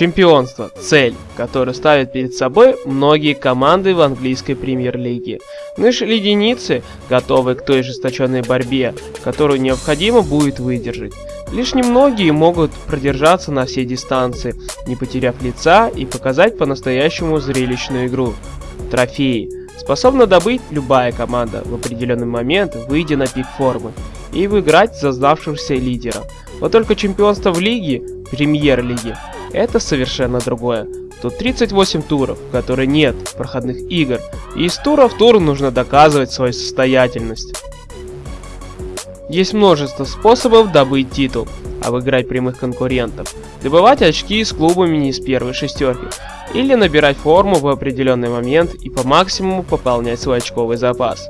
Чемпионство – цель, которую ставят перед собой многие команды в английской премьер-лиге. Наши леденицы готовы к той жесточенной борьбе, которую необходимо будет выдержать. Лишь немногие могут продержаться на всей дистанции, не потеряв лица и показать по-настоящему зрелищную игру. Трофеи способна добыть любая команда в определенный момент, выйдя на пик формы, и выиграть за сдавшегося лидера. Вот только чемпионство в лиге, премьер-лиге, это совершенно другое. Тут 38 туров, в которой нет проходных игр, и из тура в тур нужно доказывать свою состоятельность. Есть множество способов добыть титул, обыграть прямых конкурентов, добывать очки с клубами не из первой шестерки, или набирать форму в определенный момент и по максимуму пополнять свой очковый запас.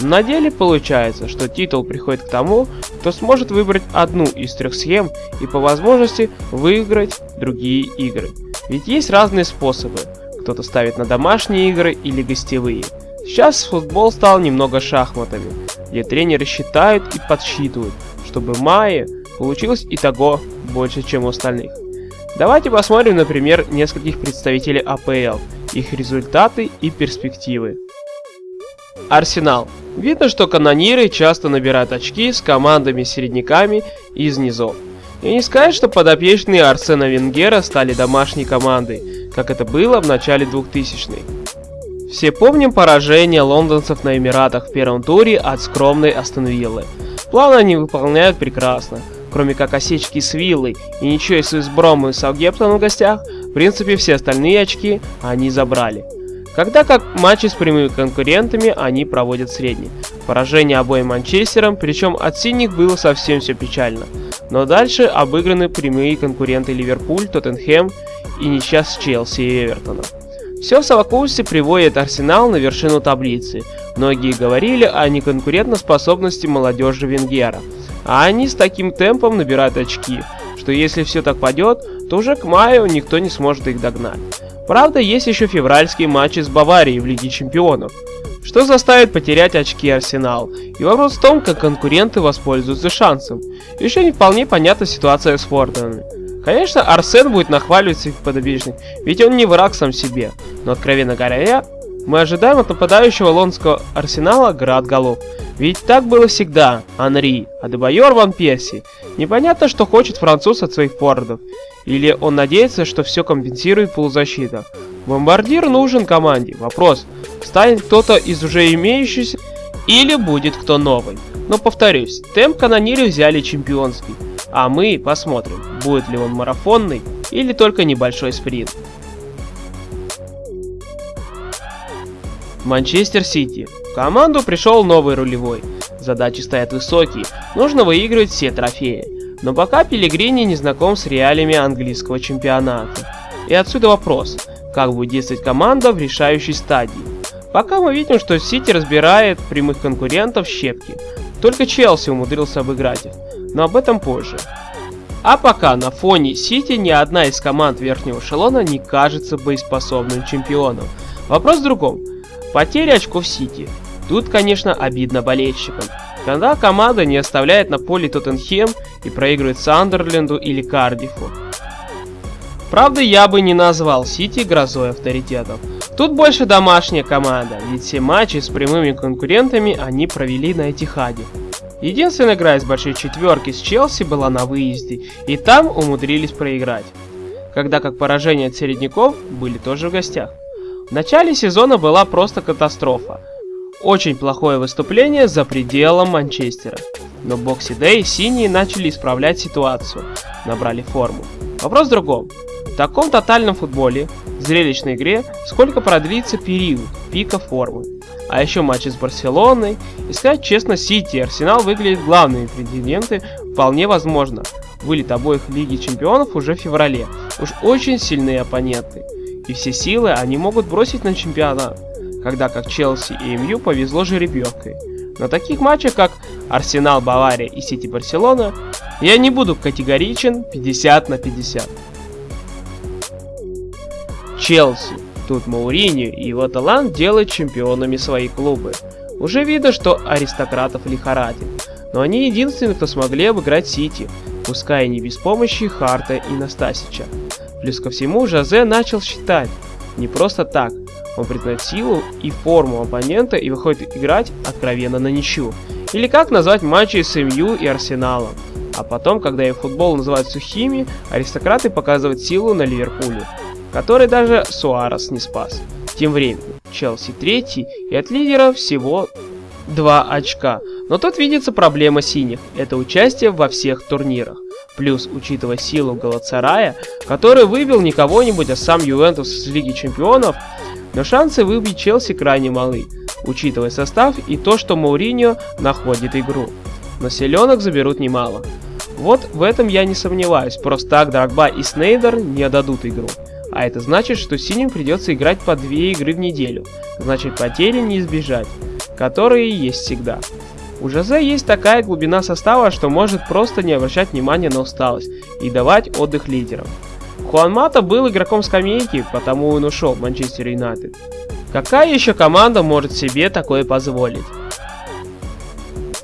На деле получается, что титул приходит к тому, кто сможет выбрать одну из трех схем и по возможности выиграть другие игры. Ведь есть разные способы. Кто-то ставит на домашние игры или гостевые. Сейчас футбол стал немного шахматами, где тренеры считают и подсчитывают, чтобы мае получилось и того больше, чем у остальных. Давайте посмотрим, например, нескольких представителей АПЛ, их результаты и перспективы. Арсенал. Видно, что канониры часто набирают очки с командами-середняками из низов. И не сказать, что подопечные Арсена Венгера стали домашней командой, как это было в начале 2000-х. Все помним поражение лондонцев на Эмиратах в первом туре от скромной Астон Виллы. План они выполняют прекрасно. Кроме как осечки с Виллой и ничего из Уизброма и Саутгемптона в гостях, в принципе все остальные очки они забрали. Когда как матчи с прямыми конкурентами они проводят средний. Поражение обоим Манчестерам, причем от синих было совсем все печально. Но дальше обыграны прямые конкуренты Ливерпуль, Тоттенхэм и с Челси и Эвертоном. Все в совокупности приводит Арсенал на вершину таблицы. Многие говорили о неконкурентоспособности молодежи Венгера. А они с таким темпом набирают очки, что если все так пойдет, то уже к маю никто не сможет их догнать. Правда, есть еще февральские матчи с Баварией в Лиге Чемпионов, что заставит потерять очки Арсенал. И вопрос в том, как конкуренты воспользуются шансом. Еще не вполне понятна ситуация с Форденами. Конечно, Арсен будет нахваливать своих подопечных, ведь он не враг сам себе. Но откровенно говоря, мы ожидаем от нападающего лондонского Арсенала град голов. Ведь так было всегда. Анри, Адебайор Ван Перси. Непонятно, что хочет француз от своих фордов. Или он надеется, что все компенсирует полузащита. Бомбардир нужен команде. Вопрос, станет кто-то из уже имеющихся или будет кто новый. Но повторюсь, темп канониры взяли чемпионский. А мы посмотрим, будет ли он марафонный или только небольшой спринт. Манчестер Сити. В команду пришел новый рулевой. Задачи стоят высокие, нужно выигрывать все трофеи. Но пока Пелегрини не знаком с реалиями английского чемпионата. И отсюда вопрос, как будет действовать команда в решающей стадии. Пока мы видим, что Сити разбирает прямых конкурентов щепки. Только Челси умудрился обыграть их, но об этом позже. А пока на фоне Сити ни одна из команд верхнего эшелона не кажется боеспособным чемпионом. Вопрос в другом. Потеря очков Сити. Тут, конечно, обидно болельщикам. Когда команда не оставляет на поле Тоттенхем и проигрывает Сандерленду или Кардифу. Правда, я бы не назвал Сити грозой авторитетов. Тут больше домашняя команда, ведь все матчи с прямыми конкурентами они провели на Этихаде. Единственная игра из большой четверки с Челси была на выезде, и там умудрились проиграть. Когда как поражение от середняков были тоже в гостях. В начале сезона была просто катастрофа. Очень плохое выступление за пределом Манчестера. Но Бокси Дэй синие начали исправлять ситуацию, набрали форму. Вопрос в другом. В таком тотальном футболе, зрелищной игре, сколько продлится период пика формы? А еще матчи с Барселоной. И сказать честно, Сити и Арсенал выглядят главными претенденты, вполне возможно. Вылет обоих Лиги Чемпионов уже в феврале. Уж очень сильные оппоненты и все силы они могут бросить на чемпионат, когда как Челси и МЮ повезло жеребьевкой. На таких матчах, как Арсенал, Бавария и Сити Барселона, я не буду категоричен 50 на 50. Челси. Тут Мауриньо и его талант делают чемпионами свои клубы. Уже видно, что аристократов лихорадит, но они единственные, кто смогли обыграть Сити, пускай и не без помощи Харта и Настасича. Плюс ко всему, Жозе начал считать. Не просто так. Он признает силу и форму оппонента и выходит играть откровенно на ничью. Или как назвать матчи с МЮ и Арсеналом. А потом, когда и футбол называют сухими, аристократы показывают силу на Ливерпуле, который даже Суарес не спас. Тем временем, Челси третий и от лидера всего 2 очка. Но тут видится проблема синих, это участие во всех турнирах. Плюс, учитывая силу Галацарая, который выбил не кого-нибудь, а сам Ювентус из Лиги Чемпионов, но шансы выбить Челси крайне малы, учитывая состав и то, что Мауриньо находит игру. Но селенок заберут немало. Вот в этом я не сомневаюсь, просто так Драгба и Снейдер не отдадут игру. А это значит, что синим придется играть по две игры в неделю, значит потери не избежать, которые есть всегда. У Жозе есть такая глубина состава, что может просто не обращать внимания на усталость и давать отдых лидерам. Хуан Мата был игроком скамейки, потому он ушел в Манчестер Юнайтед. Какая еще команда может себе такое позволить?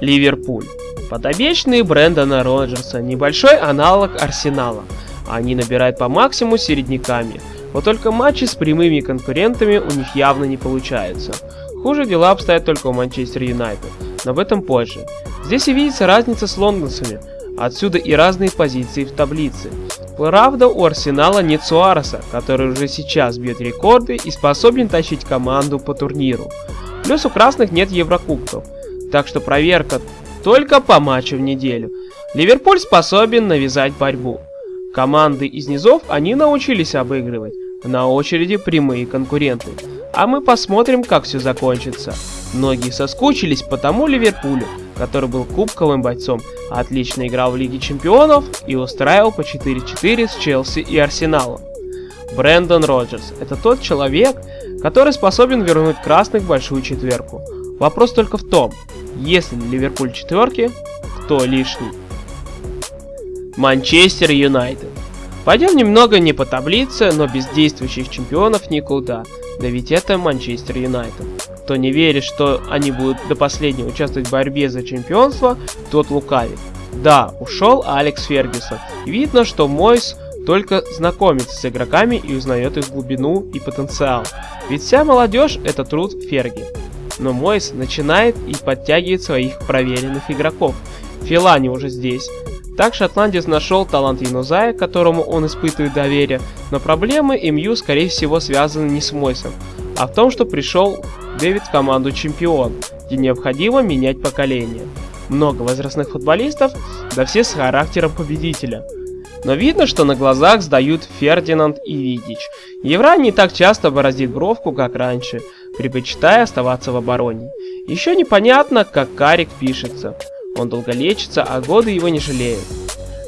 Ливерпуль. Подобечные Брэндона Роджерса, небольшой аналог Арсенала. Они набирают по максимуму середняками. Вот только матчи с прямыми конкурентами у них явно не получаются. Хуже дела обстоят только у Манчестер Юнайтед, но об этом позже. Здесь и видится разница с лондонцами, отсюда и разные позиции в таблице. Правда, у Арсенала нет Суареса, который уже сейчас бьет рекорды и способен тащить команду по турниру. Плюс у красных нет Еврокубков, так что проверка только по матчу в неделю. Ливерпуль способен навязать борьбу. Команды из низов они научились обыгрывать. На очереди прямые конкуренты. А мы посмотрим, как все закончится. Многие соскучились по тому Ливерпулю, который был кубковым бойцом, отлично играл в Лиге Чемпионов и устраивал по 4-4 с Челси и Арсеналом. Брэндон Роджерс – это тот человек, который способен вернуть красных в большую четверку. Вопрос только в том, если Ливерпуль четверки, кто лишний? Манчестер Юнайтед. Пойдем немного не по таблице, но без действующих чемпионов никуда. Да ведь это Манчестер Юнайтед. Кто не верит, что они будут до последнего участвовать в борьбе за чемпионство, тот лукавит. Да, ушел Алекс Фергюсон. Видно, что Мойс только знакомится с игроками и узнает их глубину и потенциал. Ведь вся молодежь это труд Ферги. Но Мойс начинает и подтягивает своих проверенных игроков. Филани уже здесь, так шотландец нашел талант Янузая, которому он испытывает доверие, но проблемы МЮ скорее всего связаны не с Мойсом, а в том, что пришел Дэвид в команду чемпион, где необходимо менять поколение. Много возрастных футболистов, да все с характером победителя. Но видно, что на глазах сдают Фердинанд и Видич. Евра не так часто бороздит бровку, как раньше, предпочитая оставаться в обороне. Еще непонятно, как Карик пишется. Он долго лечится, а годы его не жалеют.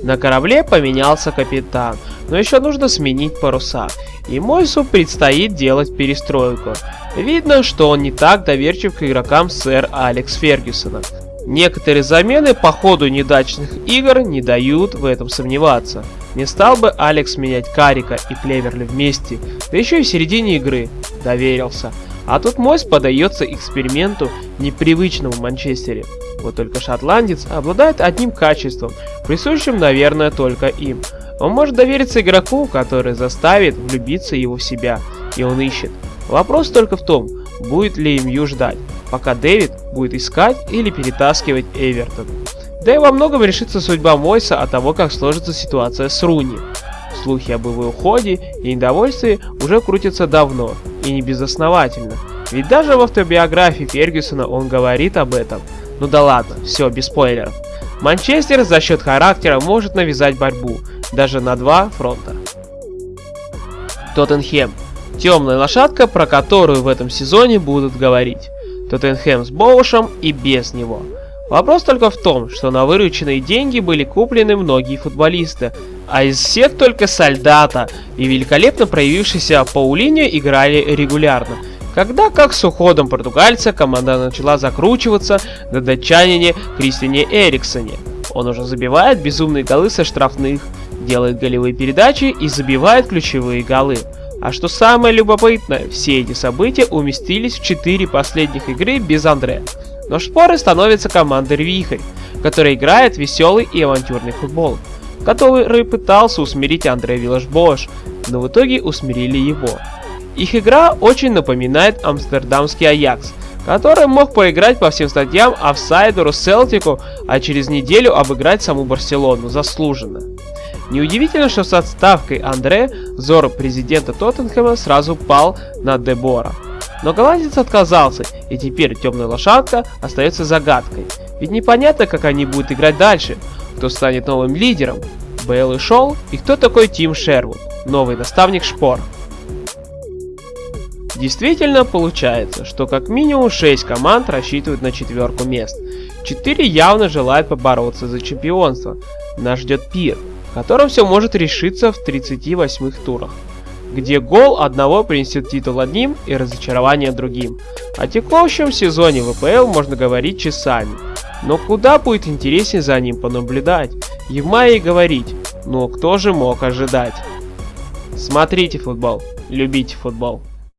На корабле поменялся капитан, но еще нужно сменить паруса. И Мойсу предстоит делать перестройку. Видно, что он не так доверчив к игрокам сэр Алекс Фергюсона. Некоторые замены по ходу недачных игр не дают в этом сомневаться. Не стал бы Алекс менять Карика и Клеверли вместе, да еще и в середине игры. Доверился. А тут Мойс подается эксперименту непривычному Манчестере. Вот только шотландец обладает одним качеством, присущим, наверное, только им. Он может довериться игроку, который заставит влюбиться его в себя, и он ищет. Вопрос только в том, будет ли МЮ ждать, пока Дэвид будет искать или перетаскивать Эвертон. Да и во многом решится судьба Мойса от того, как сложится ситуация с Руни. Слухи об его уходе и недовольстве уже крутятся давно, и не безосновательно. Ведь даже в автобиографии Фергюсона он говорит об этом. Ну да ладно, все, без спойлеров. Манчестер за счет характера может навязать борьбу, даже на два фронта. Тоттенхэм. Темная лошадка, про которую в этом сезоне будут говорить. Тоттенхэм с Боушем и без него. Вопрос только в том, что на вырученные деньги были куплены многие футболисты, а из всех только Сальдата и великолепно проявившийся Паулиньо играли регулярно. Когда, как с уходом португальца, команда начала закручиваться на датчанине Кристиане Эриксоне. Он уже забивает безумные голы со штрафных, делает голевые передачи и забивает ключевые голы. А что самое любопытное, все эти события уместились в 4 последних игры без Андре. Но шпоры становятся командой Вихрь, которая играет веселый и авантюрный футбол который пытался усмирить Андре Виллаш-Бош, но в итоге усмирили его. Их игра очень напоминает амстердамский Аякс, который мог поиграть по всем статьям офсайдеру Селтику, а через неделю обыграть саму Барселону заслуженно. Неудивительно, что с отставкой Андре взор президента Тоттенхэма сразу пал на Дебора. Но голландец отказался, и теперь темная лошадка остается загадкой. Ведь непонятно, как они будут играть дальше, кто станет новым лидером, Бейл и Шоу, и кто такой Тим Шервуд, новый наставник Шпор. Действительно получается, что как минимум 6 команд рассчитывают на четверку мест. 4 явно желают побороться за чемпионство. Нас ждет пир, в все может решиться в 38-х турах, где гол одного принесет титул одним и разочарование другим. О текущем сезоне ВПЛ можно говорить часами, но куда будет интереснее за ним понаблюдать и в мае говорить, но кто же мог ожидать. Смотрите футбол, любите футбол.